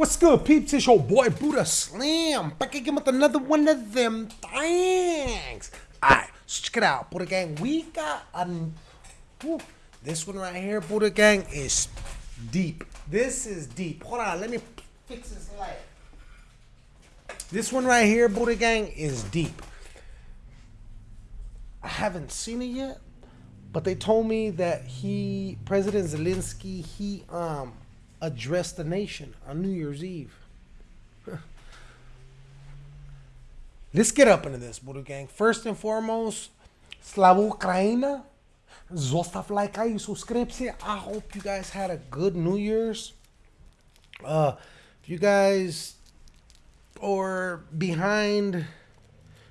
What's good, peeps? It's your boy Buddha Slam back again with another one of them things. Alright, so check it out, Buddha Gang. We got whew, this one right here, Buddha Gang, is deep. This is deep. Hold on, let me fix this light. This one right here, Buddha Gang, is deep. I haven't seen it yet, but they told me that he, President Zelensky, he um addressed the nation on New Year's Eve. Let's get up into this, Buddha Gang. First and foremost, Slava Ukraina. Zostav like I subscribe. I hope you guys had a good New Year's. Uh, if you guys or behind,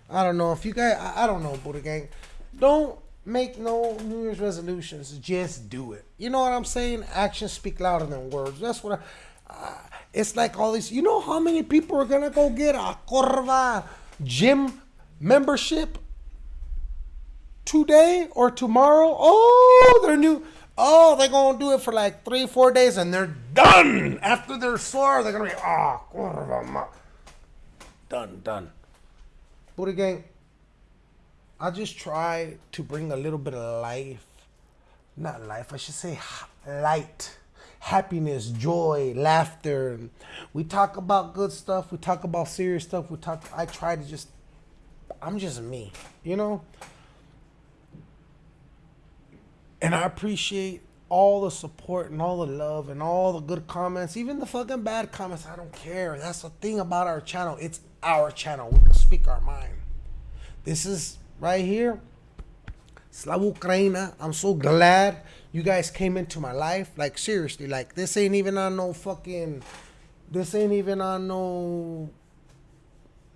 I don't know. If you guys, I, I don't know, Buddha Gang. Don't make no New Year's resolutions. Just do it. You know what I'm saying? Actions speak louder than words. That's what I, uh, it's like all these. You know how many people are gonna go get a Corva gym membership today or tomorrow? Oh, they're new. Oh, they're gonna do it for like three, four days, and they're done. After they're sore, they're gonna be ah, Corva, ma-" done, done. Buddha gang, I just try to bring a little bit of life, not life, I should say light, happiness, joy, laughter. We talk about good stuff, we talk about serious stuff, we talk, I try to just, I'm just me, you know? And I appreciate all the support and all the love and all the good comments, even the fucking bad comments. I don't care. That's the thing about our channel. It's our channel. We can speak our mind. This is right here. Slava Ukraina. I'm so glad you guys came into my life. Like seriously, like this ain't even on no fucking. This ain't even on no.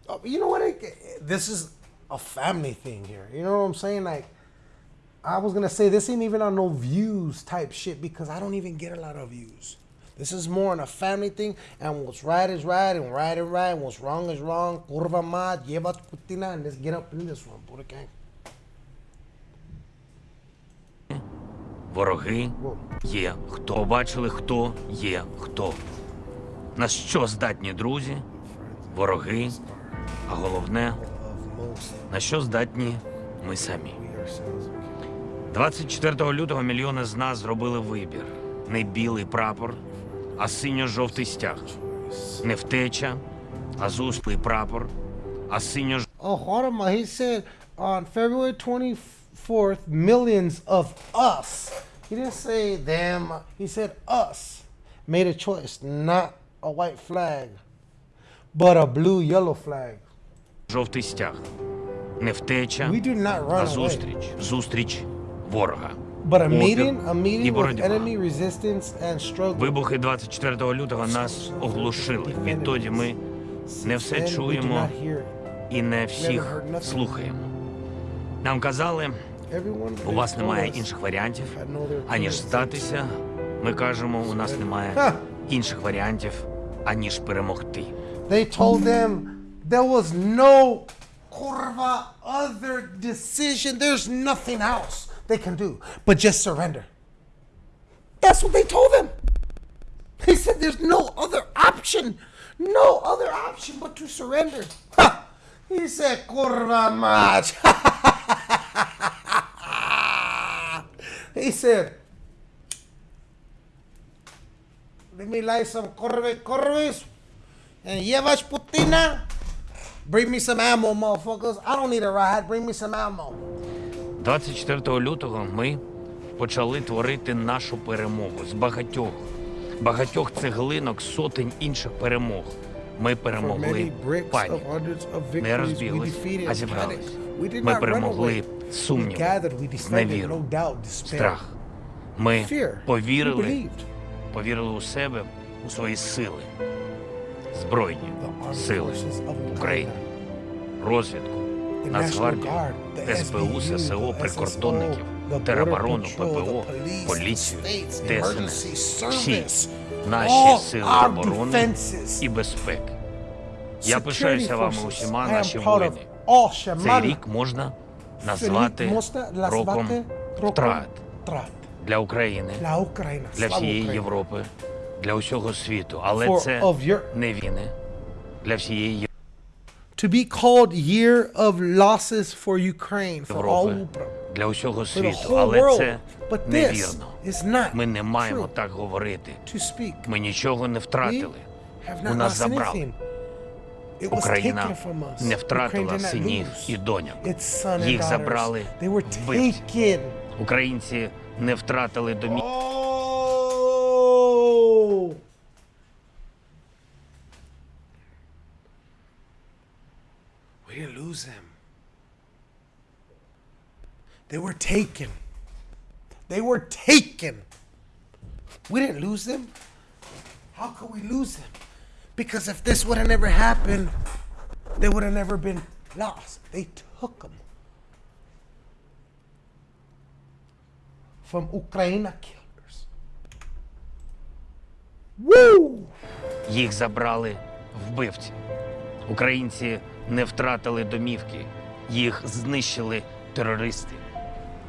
Oh, you know what? It, this is a family thing here. You know what I'm saying? Like, I was gonna say this ain't even on no views type shit because I don't even get a lot of views. This is more on a family thing, and what's right is right, and right is right, and what's wrong is wrong. Kurva mat, lleva tu kutina, and let's get up in this one, Buddha gang. Вороги є хто. Побачили, хто є хто. На що здатні друзі, вороги, а головне, на що здатні ми самі. 24 лютого мільйони з нас зробили вибір. Не білий прапор, а синьо-жовтий стяг. Не втеча, а зустрій прапор, а синьо Oh, hold on, he said on February 24th, millions of us. He didn't say them. He said us made a choice, not a white flag, but a blue yellow flag. жовтий стяг. Не втеча, We do not а run away. зустріч. Зустріч ворога. But a Опір meeting, a і боротьба. enemy resistance and struggle. Вибухи 24 лютого нас оглушили. Відтоді ми не все чуємо і не всіх слухаємо. Нам казали, у вас немає інших варіантів, аніж здатися. Ми кажемо, у нас немає інших варіантів, аніж перемогти. They told them there was no kurva other decision. There's nothing else they can do but just surrender. That's what they told them. He said there's no other option, no other option but to surrender. Ha! He said kurva he said, let me light some corve corves and Yevach Putina. Bring me some ammo, motherfuckers. I don't need a ride. Bring me some ammo. 24 лютого ми почали творити нашу перемогу з багатьох, багатьох цеглинок, сотень інших перемог. Ми перемогли пані. Не розбіглись, а зібрались. Ми перемогли сумнів, зневіру, страх. Ми повірили, повірили у себе, у свої сили, збройні сили України, розвідку, Нацгвардію, СБУ, ССО, прикордонників, тероборону, ППО, поліцію, ДСНС, всі наші сили оборони і безпеки. Я пишаюся вами усіма, наші воїни. Цей рік можна назвати роком втрат. для України, для всієї Європи, для усього світу, але це не війни. Для всієї to be called year of losses for Ukraine for all для усього світу, але world. це But this невірно. is not Ми не маємо true так говорити. to speak. Ми нічого не We втратили. have У not нас lost забрали. anything. It was Україна taken from us. не Ukraine втратила did not синів lose і доньок. its son and Їх забрали They were вбивці. Українці не втратили домів. lose them. They were taken. They were taken. We didn't lose them. How could we lose them? Because if this would have never happened, they would have never been lost. They took them from Ukraine killers. Woo! Їх забрали вбивці. Українці не втратили домівки, їх знищили терористи.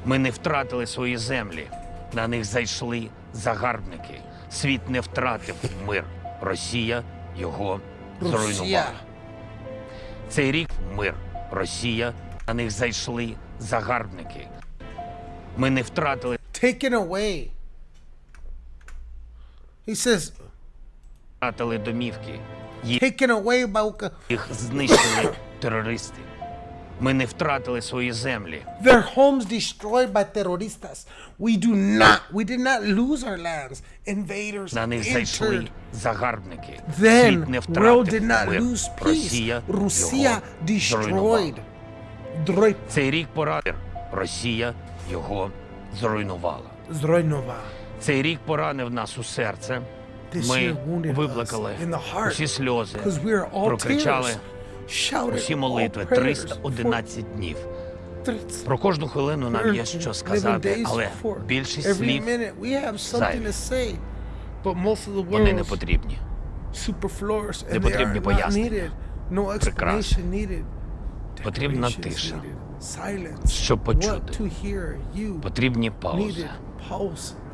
Ми не втратили свої землі. На них зайшли загарбники. Світ не втратив мир. Росія його зруйнувала. Цей рік мир. Росія. На них зайшли загарбники. Ми не втратили Taken away. He says, втратили домівки. Їх taken away by Їх знищили терористи. Ми не втратили свої землі. their homes destroyed by terroristas. We do not, we did not lose our lands. Invaders На них зайшли загарбники. Then Світ не world did not мир. lose peace. Росія Росія destroyed. Дрой- Цей рік поранив. Росія його зруйнувала. Зруйнував. Цей рік поранив нас у серце. Ми виплакали усі сльози, прокричали усі молитви prayers 311 днів. Про кожну хвилину нам є що 11 сказати, але більшість слів зайві. вони не потрібні. Не потрібні пояснення. Прекрасно. Потрібна тиша. Щоб почути. Потрібні паузи,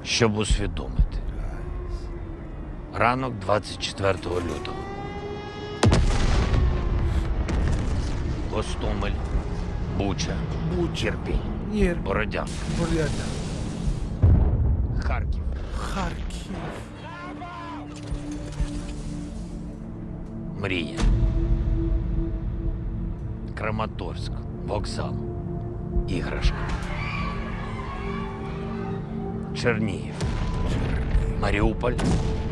щоб усвідомити. Ранок 24 лютого. Гостомель, Буча. Ірпінь, Ір. Бородянка, Бурята. Харків, Харків. Мрія, Краматорськ, Вокзал, Іграшка, Чернігів, Маріуполь,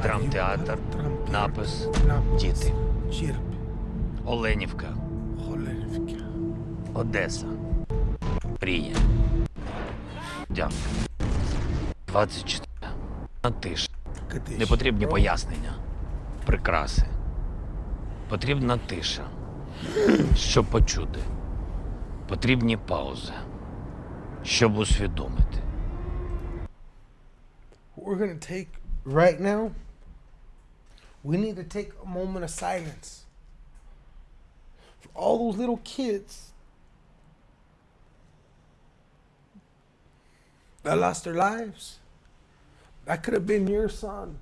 драмтеатр, напис, діти. Оленівка. Одеса, Мрія, Дякую. 24. На тиша. Не потрібні пояснення, прикраси. Потрібна тиша, щоб почути. Потрібні паузи, щоб усвідомити. We're gonna take right now, we need to take a moment of silence for all those little kids that lost their lives. That could have been your son.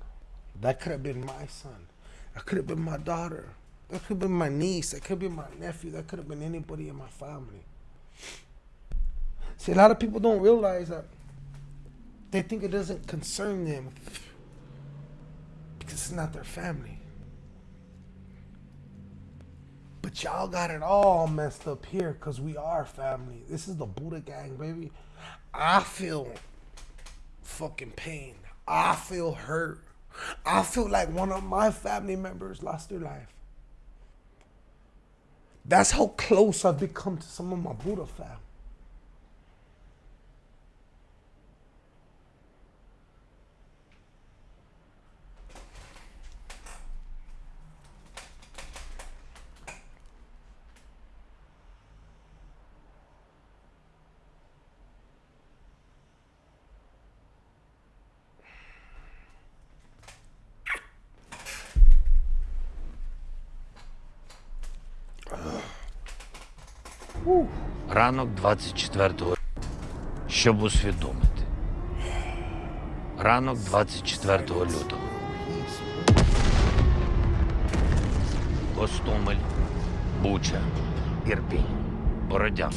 That could have been my son. That could have been my daughter. That could have been my niece. That could have been my nephew. That could have been anybody in my family. See, a lot of people don't realize that they think it doesn't concern them because it's not their family. But y'all got it all messed up here because we are family. This is the Buddha gang, baby. I feel fucking pain. I feel hurt. I feel like one of my family members lost their life. That's how close I've become to some of my Buddha fam. Ранок 24 щоб усвідомити. Ранок 24 лютого. Гостомель, Буча, Ірпінь, Бородянка.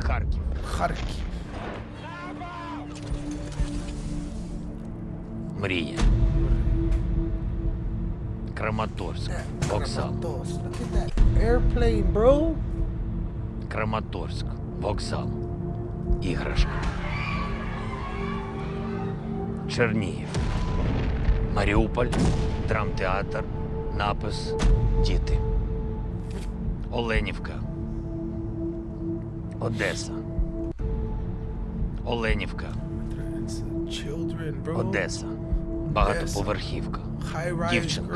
Харків, Харків. Мрія. Краматорськ, вокзал. Airplane, bro. Краматорськ, вокзал. Іграшка. Чернігів. Маріуполь, драмтеатр, напис Діти. Оленівка. Одеса. Оленівка. Одеса. Багатоповерхівка. Дівчинка.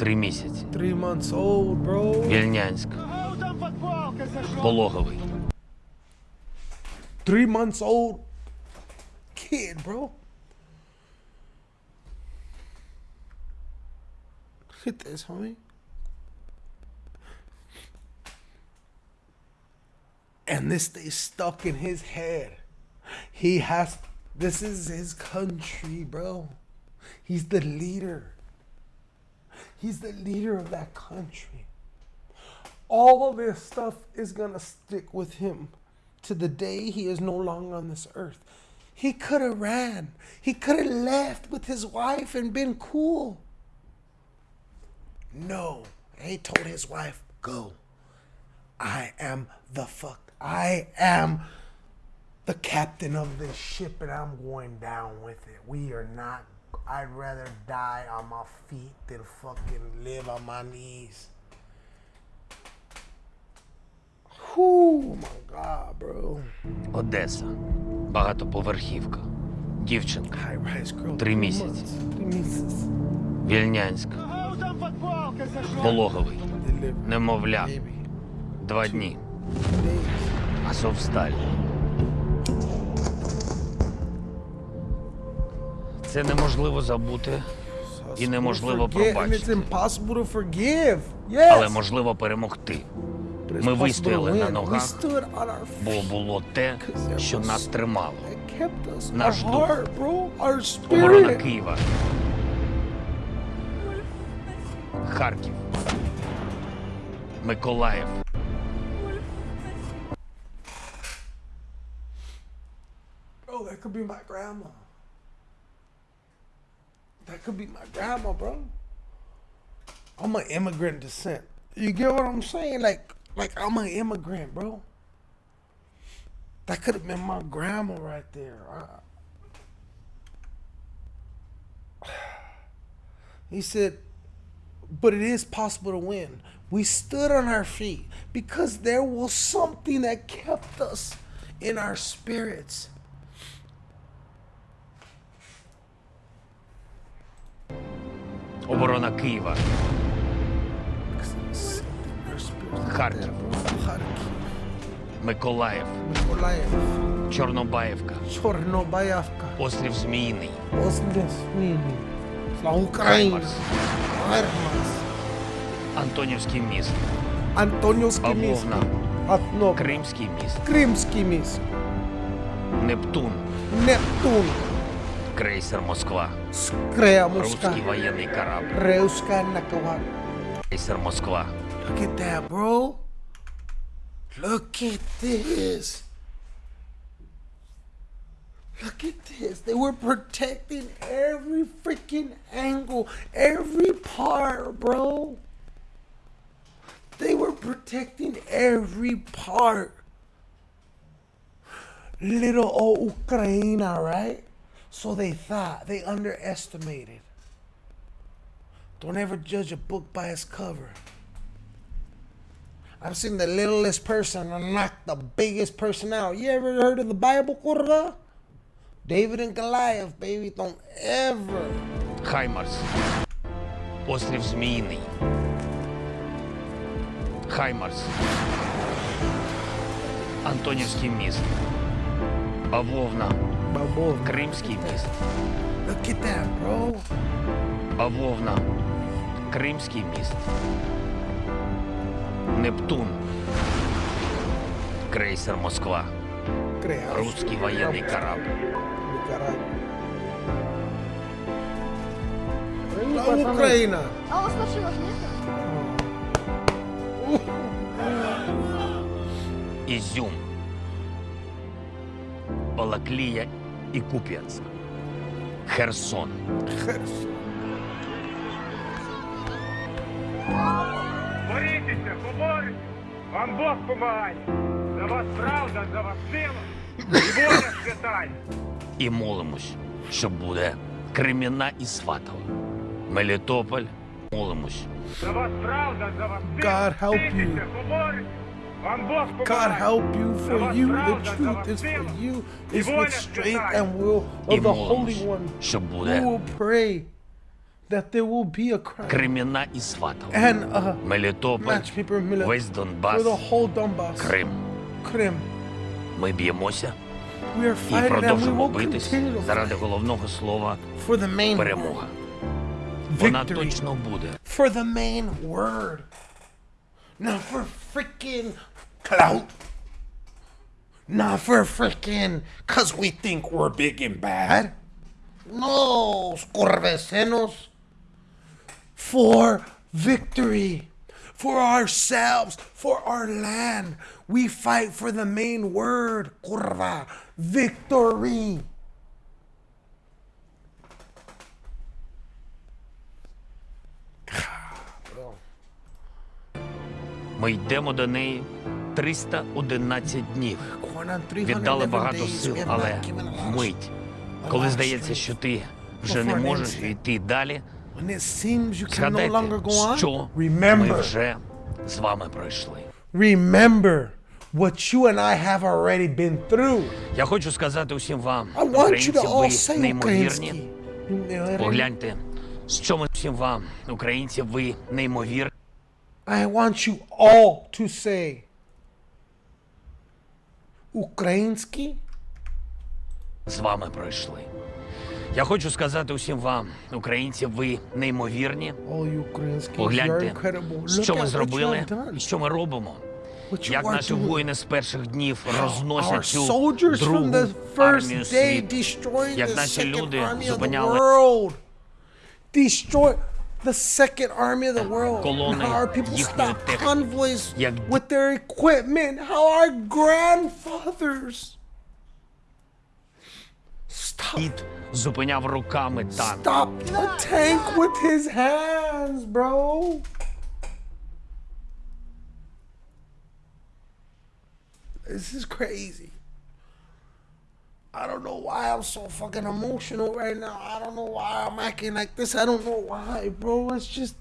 girl. Три місяці. Three months old, bro. Вільнянськ. Пологовий. Three months old kid, bro. Look at this, homie. And this stays stuck in his head. He has, this is his country, bro. He's the leader. He's the leader of that country. All of this stuff is going to stick with him to the day he is no longer on this earth. He could have ran. He could have left with his wife and been cool. No. He told his wife, go. I am the fuck. I am the captain of this ship and I'm going down with it. We are not. I'd rather die on my feet than fucking live on my knees. Whew, my God, bro. Одеса. Багатоповерхівка. Дівчинка. Три місяці. months, Three місяці. Вільнянськ. Пологовий. Немовля. Два дні. Азовсталь. Це неможливо забути, І неможливо пробачити. Але можливо перемогти. Ми вистояли на ногах, Бо було те, що нас тримало. Наш дух. Оборона. Києва. Харків. Миколаїв. Bro, that could be my grandma. That could be my grandma, bro. I'm an immigrant descent. You get what I'm saying? Like, like I'm an immigrant, bro. That could have been my grandma right there. I- He said, but it is possible to win. We stood on our feet because there was something that kept us in our spirits. Оборона Києва. Харків. Миколаїв. Миколаїв. Чорнобаївка. Чорнобаївка. Острів Зміїний. Осмісвіні. Слава Україні. Антонівський міст. Антонівський міст. Павловна. Кримський міст. Кримський міст. Нептун. Нептун. Крейсер Москва. Скрея Москва. Русський воєнний корабль. Реуська Накава. Крейсер Москва. Look at that, bro. Look at this. Look at this. They were protecting every freaking angle, every part, bro. They were protecting every part. Little old Ukraine, right? So they thought, they underestimated. Don't ever judge a book by its cover. I've seen the littlest person knock the biggest person out. You ever heard of the Bible, Kurra? David and Goliath, baby. Don't ever. Хаймарс. Острів Зміїний. Хаймарс. Антонівський міст. Бавовна. Кримський міст. Look at that, bro. Бавовна. Кримський міст. Нептун. Крейсер Москва. Creas. Русский военный корабль. Nicaragua. Україна! А у вас машинок? Ізюм, Балаклія і Куп'янськ, Херсон. Херсон. Борітеся, поборіть! Вам Бог помагає! За вас правда, за вас сила і воля святая! І молимось, що буде Креміна і Сватова. Мелітополь, молимось. За вас правда, за вас сила! God help you. Борітеся, поборіть! God help you for you. The truth is for you. Is with strength and will of the Holy One. We will pray that there will be a і Сватова. and a Мелітополь, match paper for the whole Donbass, Крим. Krim. Ми б'ємося We are і fighting продовжимо битись заради головного слова for the main перемога. Вона точно буде. for the main word. Not for freaking clout. Not for freaking cause we think we're big and bad. No, scorvecenos. For victory. For ourselves, for our land. We fight for the main word, curva, victory. Ми йдемо до неї 311 днів. Going on 311 Віддали багато сил, але вмить, коли здається, що ти вже не можеш йти далі, згадайте, що ми вже з вами пройшли. remember what you and I have already been through. Я хочу сказати усім вам, українці, ви неймовірні. Погляньте, що ми всім вам, українці, ви неймовірні. I want you all to say українські. з вами пройшли. Я хочу сказати усім вам, українці, ви неймовірні. Погляньте, що ми зробили що ми робимо. Як наші воїни з перших днів розносять цю другу армію світу. Як наші люди зупиняли. Destroy the second army of the world. Колони And how our people їхньої stop техніки. convoys Як with their equipment. How our grandfathers stop, Дід зупиняв руками танк. stop a tank with his hands, bro. This is crazy. I don't know why I'm so fucking emotional right now. I don't know why I'm acting like this. I don't know why, bro. It's just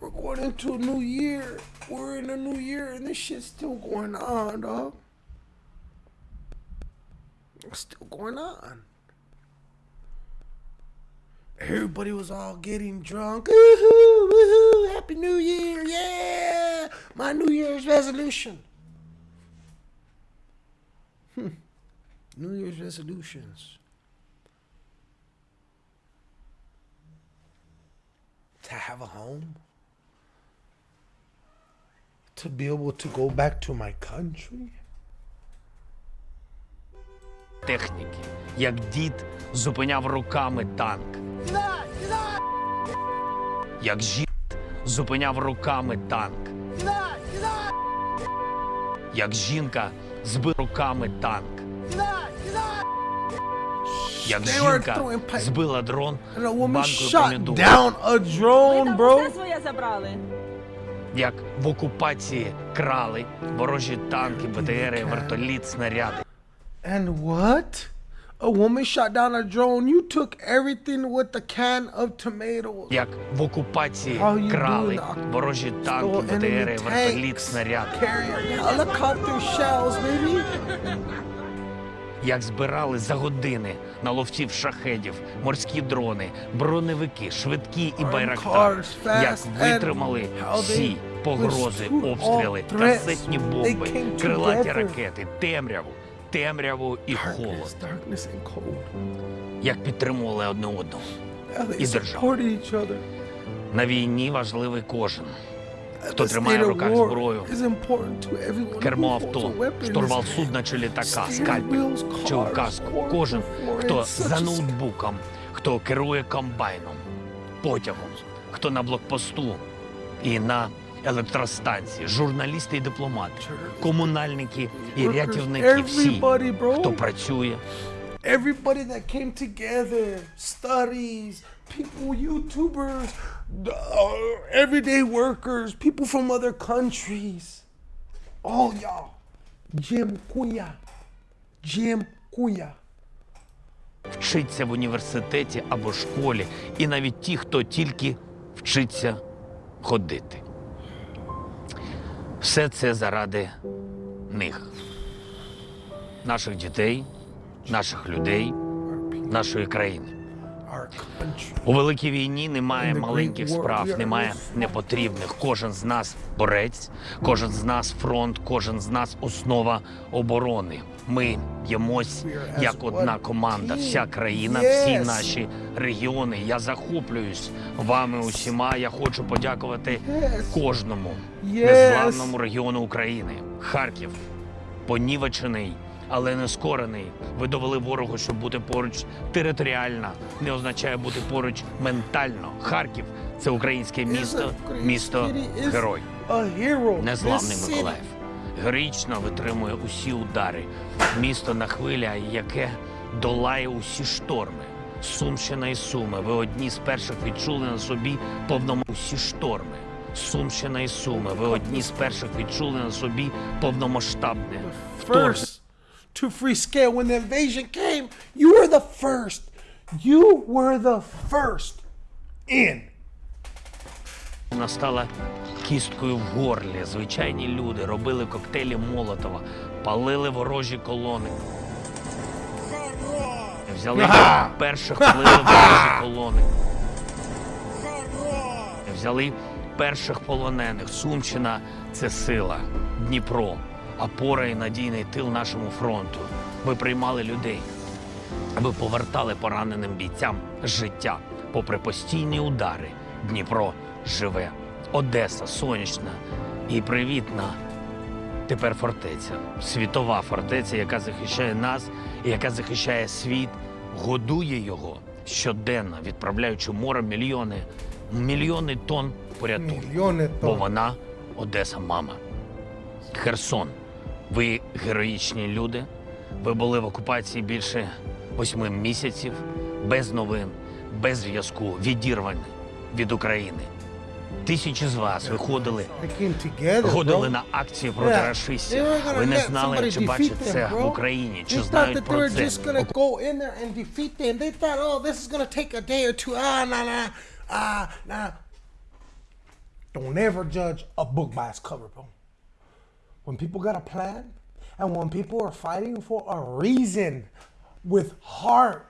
we're going into a new year. We're in a new year and this shit's still going on, dog. It's still going on. Everybody was all getting drunk. Woohoo, woohoo, Happy New Year, yeah! My New Year's resolution. New Year's resolutions. To have a home. To be able to go back to my country. техніки, як дід зупиняв руками танк. Як жід зупиняв руками танк. Як жінка збила руками танк. Як They were жінка збила дрон And a woman банкою shot down a drone, bro. Все своє забрали. Як в окупації крали ворожі танки, БТРи, вертоліт, снаряди. And what? A woman shot down a drone. You took everything with the can of tomatoes. Як в окупації крали ворожі танки, БТРи, вертоліт, снаряди. helicopter shells, baby. Як збирали за години на ловців шахедів, морські дрони, броневики, швидкі і байрактар. Як витримали всі погрози, обстріли, касетні бомби, крилаті ракети, темряву, темряву і холод. Як підтримували одне одного. І supported. На війні важливий кожен. Хто тримає в руках зброю, кермо авто, штурвал судна чи літака, скальпель чи указку. Кожен, хто за ноутбуком, хто керує комбайном, потягом, хто на блокпосту і на електростанції, журналісти і дипломати, комунальники і рятівники, всі, хто працює, Everybody that came together, studies, people, YouTubers, uh, everyday workers, people from other countries. All y'all. Jim Kuya. Jim Kuya. вчиться в університеті або школі, і навіть ті, хто тільки вчиться ходити. Все це заради них, наших дітей, наших людей, нашої країни. У великій війні немає маленьких справ, немає непотрібних. Кожен з нас борець, кожен з нас фронт, кожен з нас основа оборони. Ми б'ємось як одна команда, вся країна, всі наші регіони. Я захоплююсь вами усіма. Я хочу подякувати кожному незламному регіону України. Харків понівечений, але не скорений. Ви довели ворогу, що бути поруч територіально не означає бути поруч ментально. Харків це українське місто, місто герой, незламний Миколаїв. Героїчно витримує усі удари. Місто на хвиля, яке долає усі шторми. Сумщина і Суми. Ви одні з перших відчули на собі повному усі шторми. Сумщина і Суми. Ви одні з перших відчули на собі повномасштабне вторгнення. To free scale. When the invasion came, you were the first. You were the first in. Вона стала кісткою в горлі. Звичайні люди робили коктейлі Молотова, палили ворожі колони. Взяли перших палили ворожі колони. Взяли перших полонених. Сумщина це сила, Дніпро, опора і надійний тил нашому фронту. Ви приймали людей. Ви повертали пораненим бійцям життя. Попри постійні удари, Дніпро живе. Одеса сонячна і привітна. Тепер фортеця, світова фортеця, яка захищає нас і яка захищає світ, годує його щоденно, відправляючи морем мільйони, мільйони тонн порятунку. Мільйони Бо вона Одеса, мама. Херсон. Ви героїчні люди. Ви були в окупації більше восьми місяців, без новин, без зв'язку, відірвані від України. Тисячі з вас виходили, ходили на акції проти расистів. Ви не знали, чи бачать це в Україні, чи знають про це. oh. Ah, ah. Don't ever judge a book by its cover, bro. When people got a plan, and when people are fighting for a reason, with heart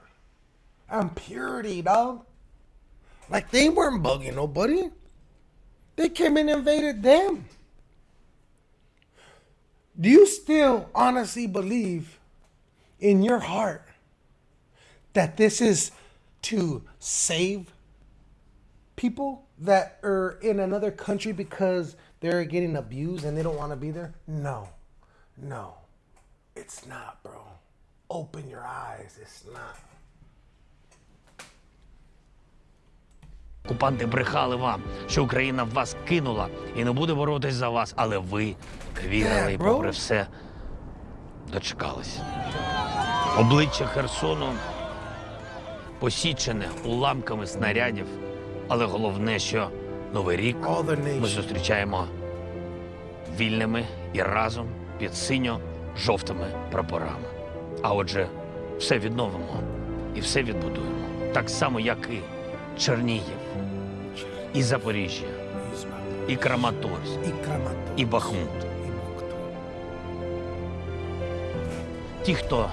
and purity, dog. Like they weren't bugging nobody. They came and invaded them. Do you still honestly believe in your heart that this is to save people that are in another country because they're getting abused and they don't want to be there? No. No. It's not, bro. Open your eyes. It's not. Окупанти брехали вам, що Україна вас кинула і не буде боротись за вас, але ви вірили і попри все дочекались. Обличчя Херсону посічене уламками снарядів, але головне, що Новий рік ми зустрічаємо вільними і разом під синьо-жовтими прапорами. А отже, все відновимо і все відбудуємо. Так само, як і Чернігів, і Запоріжжя, і Краматорськ, І Бахмут. Ті, хто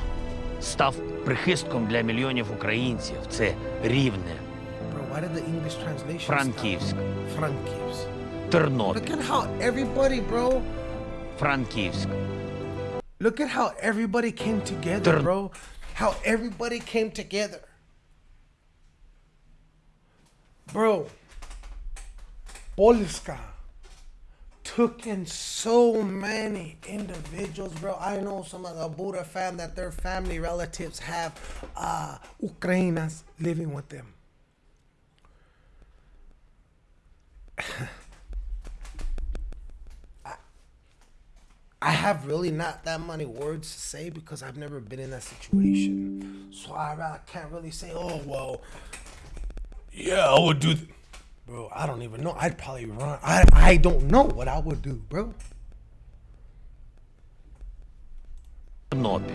став прихистком для мільйонів українців, це Рівне, Why did the English translation? Frankivsk. Frankivsk. Ternopil. Look at how everybody, bro. Frankivsk. Look at how everybody came together, Tern bro. How everybody came together. Bro, Polska took in so many individuals, bro. I know some of the Buddha fam that their family relatives have uh, Ukrainas living with them. I have really not that many words to say because I've never been in that situation. So I, I can't really say, oh, well, yeah, I would do. Th-. Bro, I don't even know. I'd probably run. I, I don't know what I would do, bro. Тернопіль,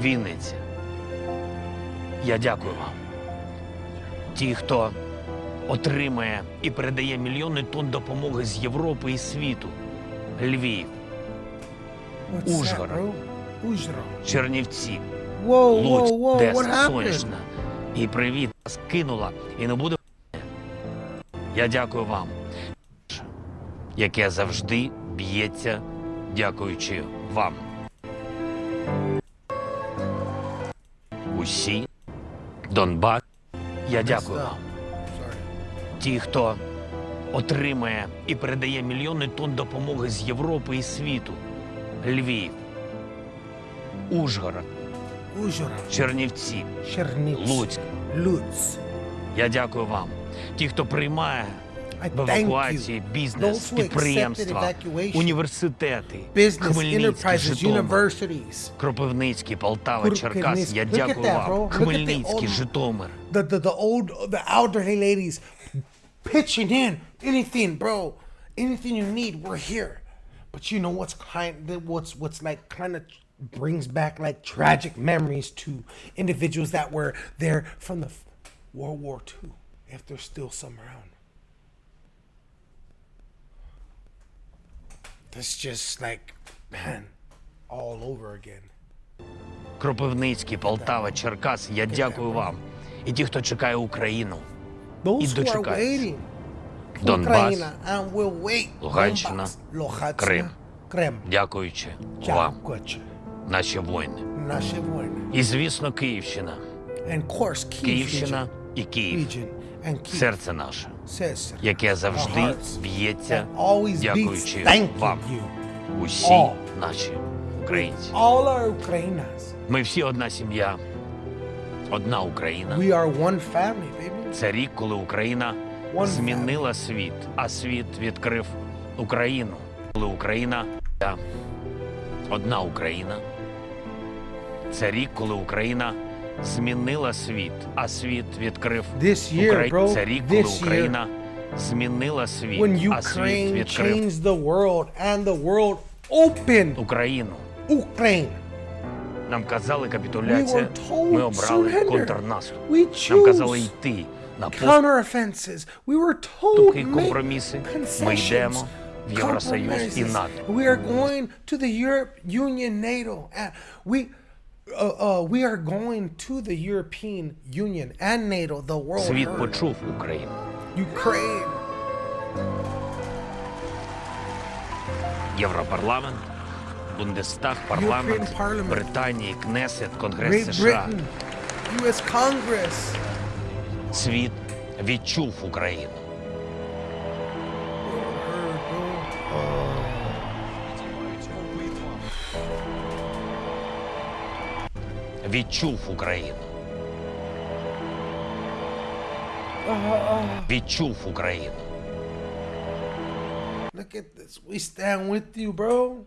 Вінниця. Я дякую вам. Ті, хто отримає і передає мільйони тонн допомоги з Європи і світу. Львів, Ужгород. Чернівці, Одеса, happened? Сонячна. І привіт нас кинула і не буде. Я дякую вам, яке завжди б'ється, дякуючи вам. Усі, Донбас, я дякую вам. Ті, хто отримає і передає мільйони тонн допомоги з Європи і світу. Львів, Ужгород, Ужгород. Чернівці, Чернівці. Луцьк. Луць. Я дякую вам. Ті, хто приймає в евакуації бізнес, підприємства, університети, Хмельницький, Житомир. Кропивницький, Полтава, Черкас. Я дякую вам. Хмельницький, Житомир. The, the the old the elderly ladies pitching in anything, bro. Anything you need, we're here. But you know what's kind what's what's like kind of brings back like tragic memories to individuals that were there from the f- World War II, if there's still some around. That's just like, man, all over again. Кропивницький, Полтава, Черкас. Я дякую вам. І ті, хто чекає Україну. І who дочекаються. Донбас. Луганщина, Крим. Дякуючи вам, наші воїни. І, звісно, Київщина. Київщина і. Київ. Серце наше, яке завжди б'ється, дякуючи вам. Усі наші українці. Ми всі одна сім'я, одна Україна. Це рік, коли Україна змінила світ, а світ відкрив Україну. Коли Україна я одна Україна. Це рік, коли Україна змінила світ, а світ відкрив Україну. Це рік, коли Україна змінила світ, а світ відкрив the Україну. Нам казали капітуляція. Ми обрали контрнаступ. Нам казали йти на поступки, make компроміси. Ми йдемо в Євросоюз і. НАТО. We are going to the Europe Union, NATO, and we. Uh, uh, we are going to the European Union and NATO, the world. Світ почув Україну. Ukraine, Європарламент, Бундестаг, парламент Британії, Кнесет, Конгрес США. Світ відчув Україну. Відчув Україну. Відчув Україну. Look at this. We stand with you, bro.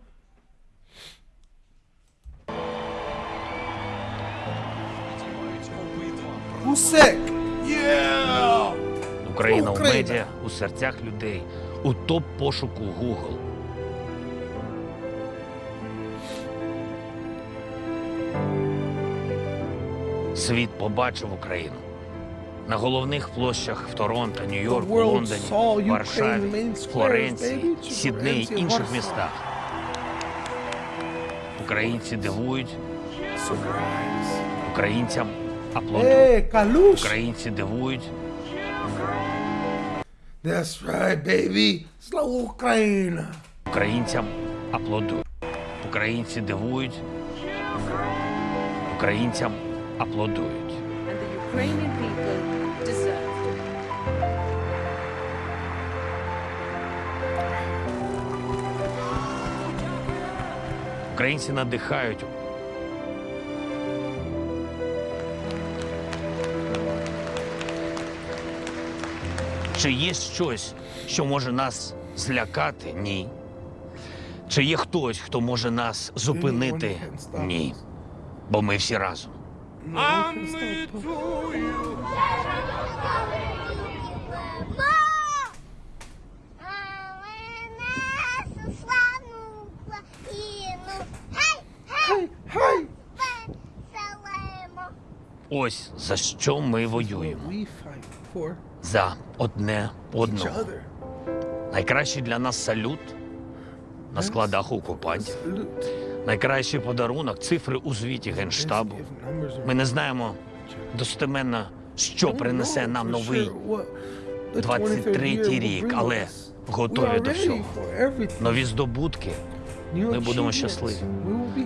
Sick? Yeah. Україна у Україна. медіа, у серцях людей, у топ пошуку Google. Світ побачив Україну. На головних площах в Торонто, Нью-Йорку, Лондоні, Варшаві, Флоренції. Сіднеї Флоренція, інших містах. Українці дивують, українцям Аплодують. Е, Українці дивують. That's right, baby! Слава Україна! Українцям аплодують. Українці дивують. Українцям аплодують. And the Ukrainian people deserve. Українці надихають. Чи є щось, що може нас злякати? Ні. Чи є хтось, хто може нас зупинити? Ні. Бо ми всі разом. А ми твою. Але нашу славну Україну. Гей, гей, Hey, веселимо. Ось за що ми воюємо. За одне одного. Найкращий для нас салют на складах окупантів. Найкращий подарунок цифри у звіті Генштабу. Ми не знаємо достеменно, що принесе нам новий 23-й рік, але готові до всього. Нові здобутки, ми будемо щасливі.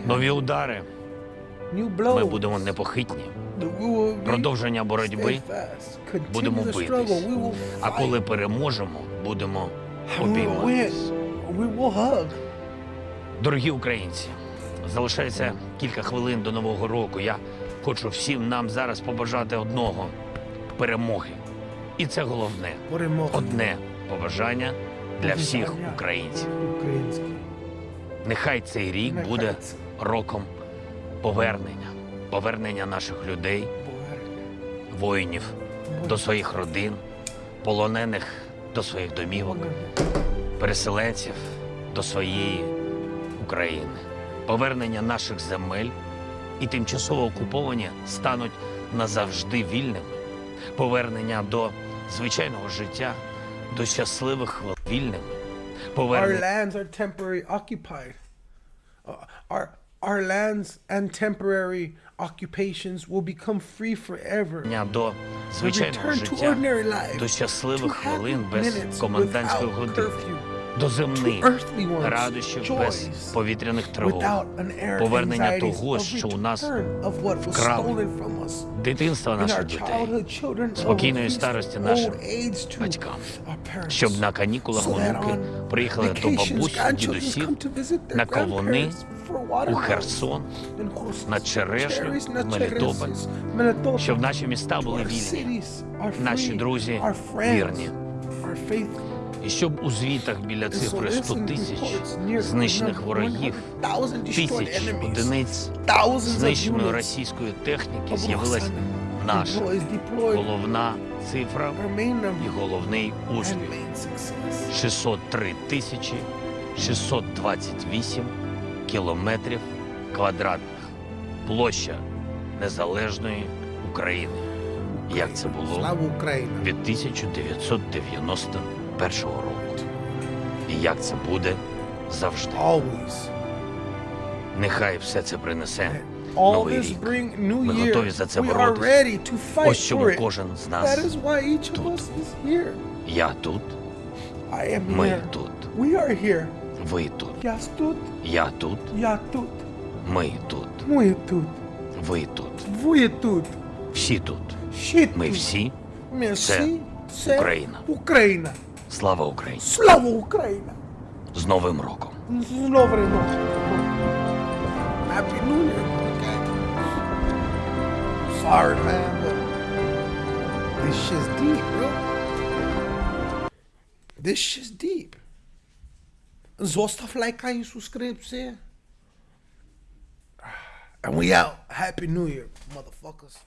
нові удари. Ми будемо непохитні. Продовження боротьби будемо битись. А коли переможемо, будемо обійматись. Дорогі українці, залишається кілька хвилин до нового року. Я хочу всім нам зараз побажати одного перемоги. І це головне одне побажання для всіх українців. Нехай цей рік буде роком повернення, повернення наших людей, воїнів до своїх родин, полонених до своїх домівок, переселенців до своєї України. Повернення наших земель і тимчасово окуповані стануть назавжди вільними. Повернення до звичайного життя, до щасливих хвилин вільними. Our lands are temporarily occupied. Uh, our our lands and temporary occupations will become free forever. до звичайного return to життя, ordinary life, до щасливих to happy хвилин без minutes комендантської without години, curfew, До земних радощів без повітряних тривог, повернення того, що у нас вкрали. дитинства наших дітей, спокійної старості нашим батькам, щоб на канікулах онуки приїхали до grandchildren дідусів на grandparents у Херсон, на Черешню, Мелітополь, щоб наші міста були вільні, наші друзі вірні. І щоб у звітах біля цифри this 100 тисяч знищених ворогів, 100,000 тисяч одиниць знищеної російської техніки з'явилась наша головна цифра і головний успіх. main success. 603 тисячі 628 кілометрів квадратних. Площа незалежної України. Як це було Слава Україна! Від 1991 року. І як це буде завжди. Always. Нехай все це принесе All новий рік. Ми готові за це боротися. Ось чому кожен з нас тут. я тут, ми here. тут, We are here. ви тут, Я тут, я тут, я тут, ми тут, ми тут, ви тут, ви тут, всі тут. Ми всі. Ми всі. Це Україна. Україна. Слава Україні! Слава Україна! З Новим роком! З Новим роком. Happy New Year, okay? Sorry, man, but this shit's deep, bro. This shit's deep. Zostav лайка і subscribe, And we out. Happy New Year, motherfuckers.